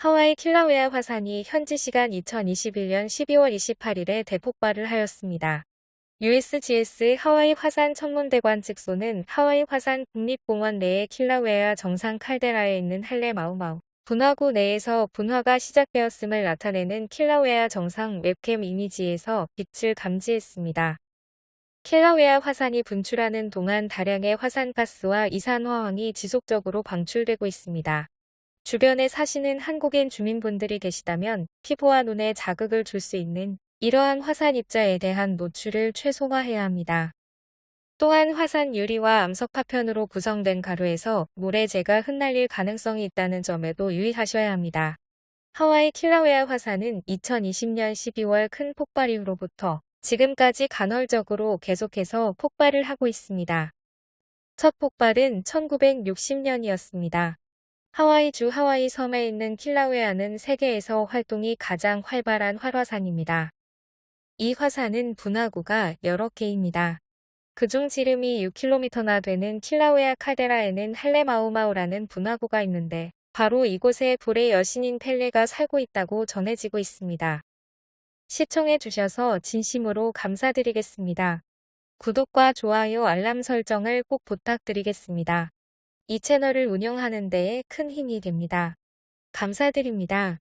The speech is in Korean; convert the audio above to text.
하와이 킬라웨아 화산이 현지 시간 2021년 12월 28일에 대폭발을 하였습니다. USGS 하와이 화산 천문대관 측소는 하와이 화산 국립공원 내의 킬라웨아 정상 칼데라에 있는 할레 마우마우 분화구 내에서 분화가 시작되었음을 나타내는 킬라웨아 정상 웹캠 이미지에서 빛을 감지했습니다. 킬라웨아 화산이 분출하는 동안 다량의 화산가스와 이산화황이 지속적으로 방출되고 있습니다. 주변에 사시는 한국인 주민분들이 계시다면 피부와 눈에 자극을 줄 수 있는 이러한 화산 입자에 대한 노출을 최소화해야 합니다. 또한 화산 유리와 암석 파편으로 구성된 가루에서 모래재가 흩날릴 가능성이 있다는 점에도 유의하셔야 합니다. 하와이 킬라웨아 화산은 2020년 12월 큰 폭발 이후로부터 지금까지 간헐적으로 계속해서 폭발을 하고 있습니다. 첫 폭발은 1960년이었습니다. 하와이주 하와이 섬에 있는 킬라웨아는 세계에서 활동이 가장 활발한 활화산입니다. 이 화산은 분화구가 여러 개입니다. 그중 지름이 6km나 되는 킬라웨아 칼데라에는 할레마우마우라는 분화구가 있는데 바로 이곳에 불의 여신인 펠레가 살고 있다고 전해지고 있습니다. 시청해 주셔서 진심으로 감사드리겠습니다. 구독과 좋아요 알람 설정을 꼭 부탁드리겠습니다. 이 채널을 운영하는 데에 큰 힘이 됩니다. 감사드립니다.